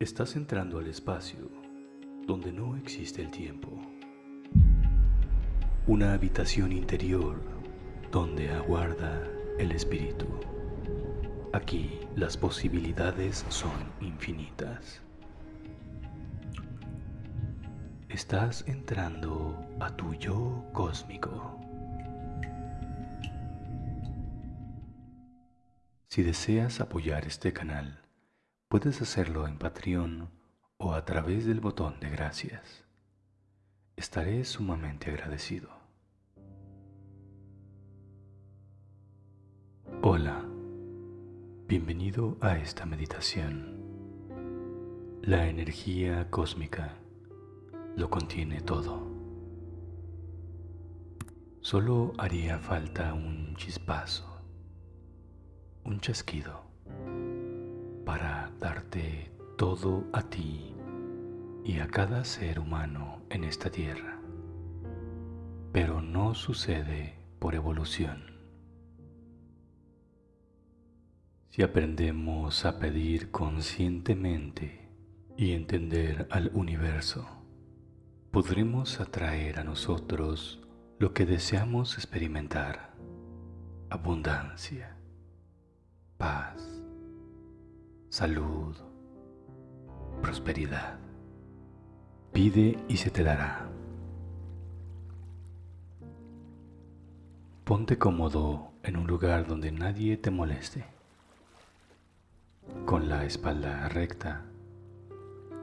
Estás entrando al espacio donde no existe el tiempo. Una habitación interior donde aguarda el espíritu. Aquí las posibilidades son infinitas. Estás entrando a tu yo cósmico. Si deseas apoyar este canal, puedes hacerlo en Patreon o a través del botón de gracias. Estaré sumamente agradecido. Hola, bienvenido a esta meditación. La energía cósmica lo contiene todo. Solo haría falta un chispazo un chasquido para darte todo a ti y a cada ser humano en esta tierra. Pero no sucede por evolución. Si aprendemos a pedir conscientemente y entender al universo, podremos atraer a nosotros lo que deseamos experimentar, abundancia paz, salud, prosperidad. Pide y se te dará. Ponte cómodo en un lugar donde nadie te moleste. Con la espalda recta.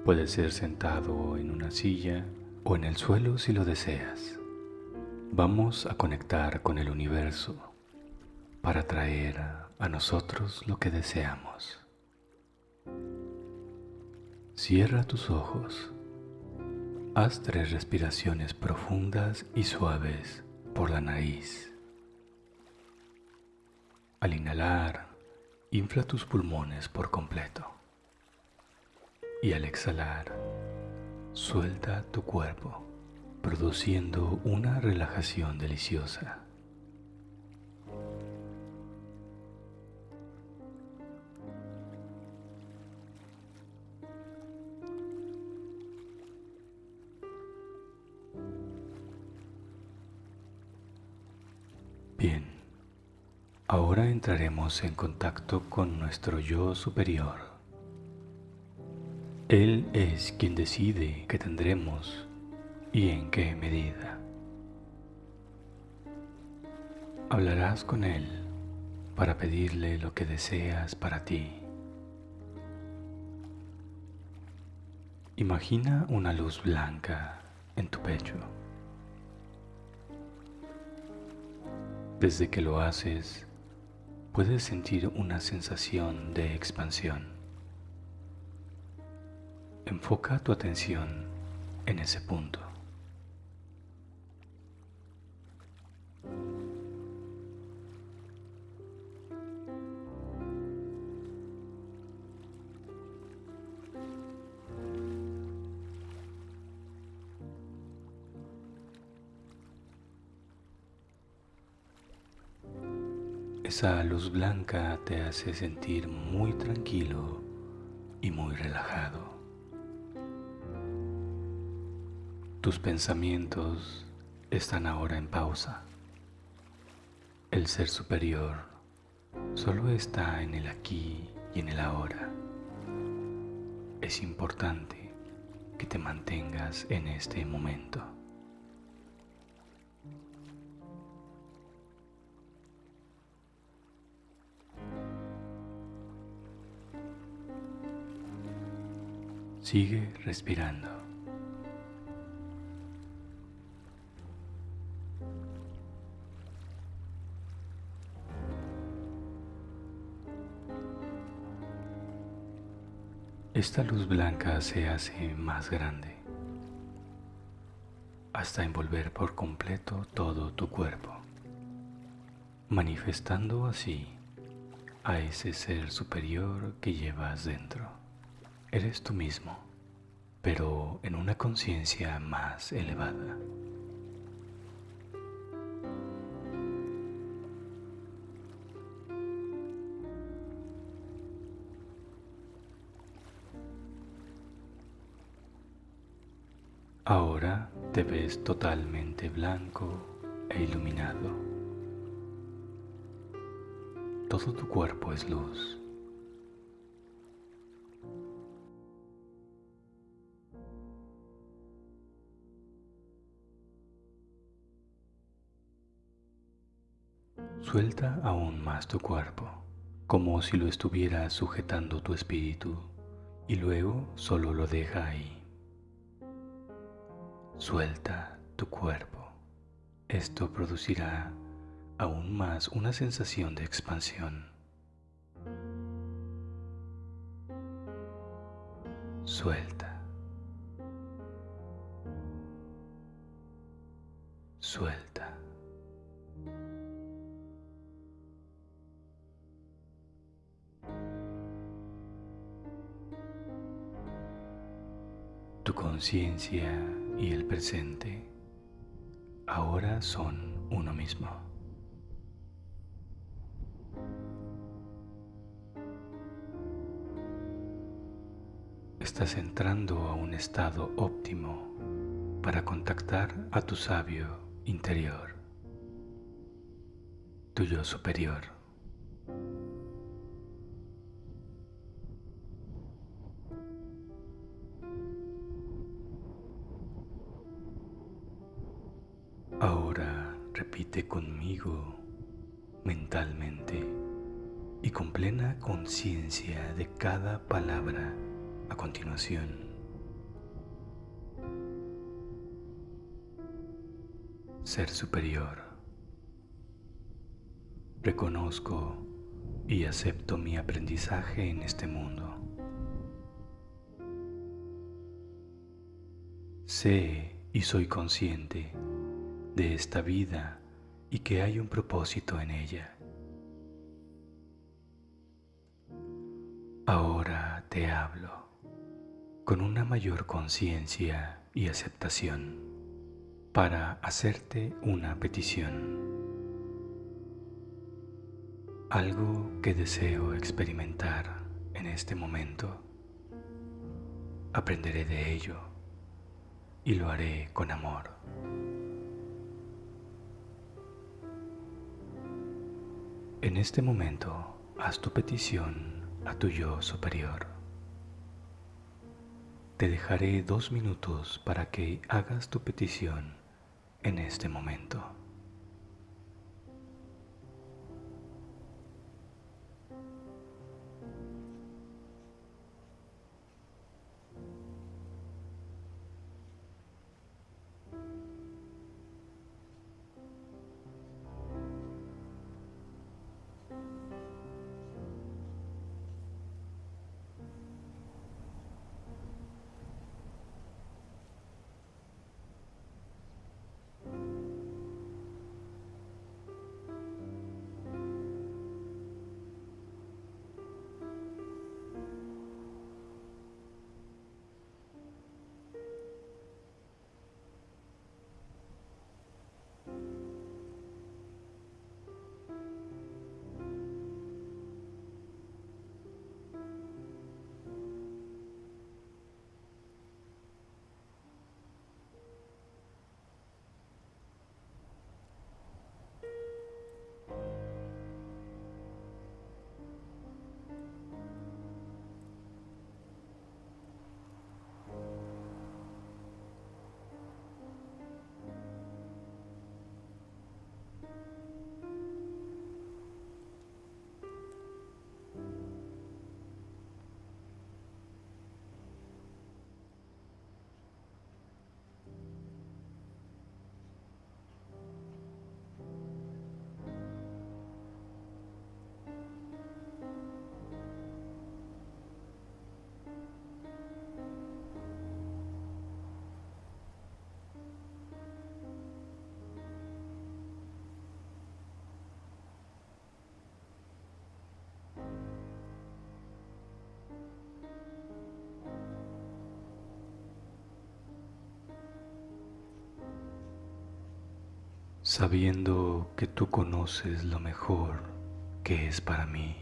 Puedes ser sentado en una silla o en el suelo si lo deseas. Vamos a conectar con el universo para traer a nosotros lo que deseamos. Cierra tus ojos. Haz tres respiraciones profundas y suaves por la nariz. Al inhalar, infla tus pulmones por completo. Y al exhalar, suelta tu cuerpo, produciendo una relajación deliciosa. Entraremos en contacto con nuestro yo superior. Él es quien decide qué tendremos y en qué medida. Hablarás con Él para pedirle lo que deseas para ti. Imagina una luz blanca en tu pecho. Desde que lo haces, puedes sentir una sensación de expansión. Enfoca tu atención en ese punto. Esa luz blanca te hace sentir muy tranquilo y muy relajado. Tus pensamientos están ahora en pausa. El ser superior solo está en el aquí y en el ahora. Es importante que te mantengas en este momento. Sigue respirando. Esta luz blanca se hace más grande hasta envolver por completo todo tu cuerpo, manifestando así a ese ser superior que llevas dentro. Eres tú mismo, pero en una conciencia más elevada. Ahora te ves totalmente blanco e iluminado. Todo tu cuerpo es luz. Suelta aún más tu cuerpo, como si lo estuviera sujetando tu espíritu, y luego solo lo deja ahí. Suelta tu cuerpo. Esto producirá aún más una sensación de expansión. Suelta. Suelta. Conciencia y el presente ahora son uno mismo. Estás entrando a un estado óptimo para contactar a tu sabio interior, tu yo superior. Repite conmigo mentalmente y con plena conciencia de cada palabra a continuación. Ser superior. Reconozco y acepto mi aprendizaje en este mundo. Sé y soy consciente de esta vida y que hay un propósito en ella. Ahora te hablo con una mayor conciencia y aceptación para hacerte una petición. Algo que deseo experimentar en este momento. Aprenderé de ello y lo haré con amor. En este momento, haz tu petición a tu yo superior. Te dejaré dos minutos para que hagas tu petición en este momento. Sabiendo que tú conoces lo mejor que es para mí.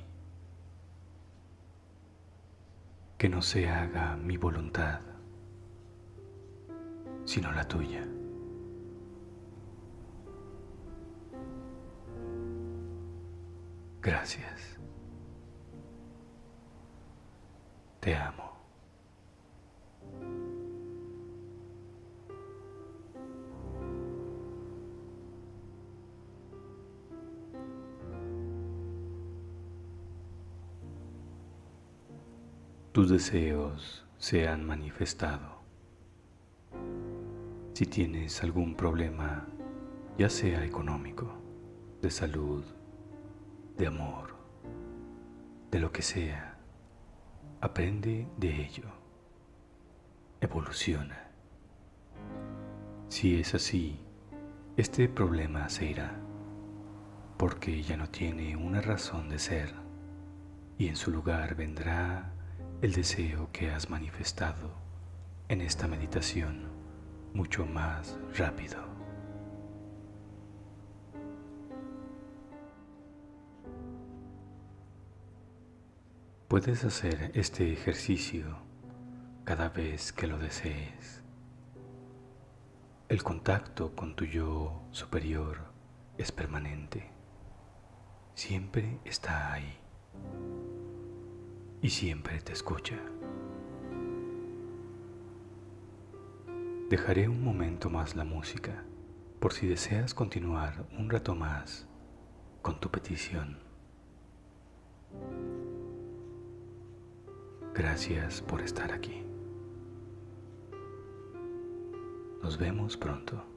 Que no se haga mi voluntad, sino la tuya. Gracias. Te amo. Tus deseos se han manifestado. Si tienes algún problema, ya sea económico, de salud, de amor, de lo que sea, aprende de ello. Evoluciona. Si es así, este problema se irá, porque ya no tiene una razón de ser, y en su lugar vendrá el deseo que has manifestado en esta meditación mucho más rápido. Puedes hacer este ejercicio cada vez que lo desees. El contacto con tu yo superior es permanente. Siempre está ahí. Y siempre te escucha. Dejaré un momento más la música por si deseas continuar un rato más con tu petición. Gracias por estar aquí. Nos vemos pronto.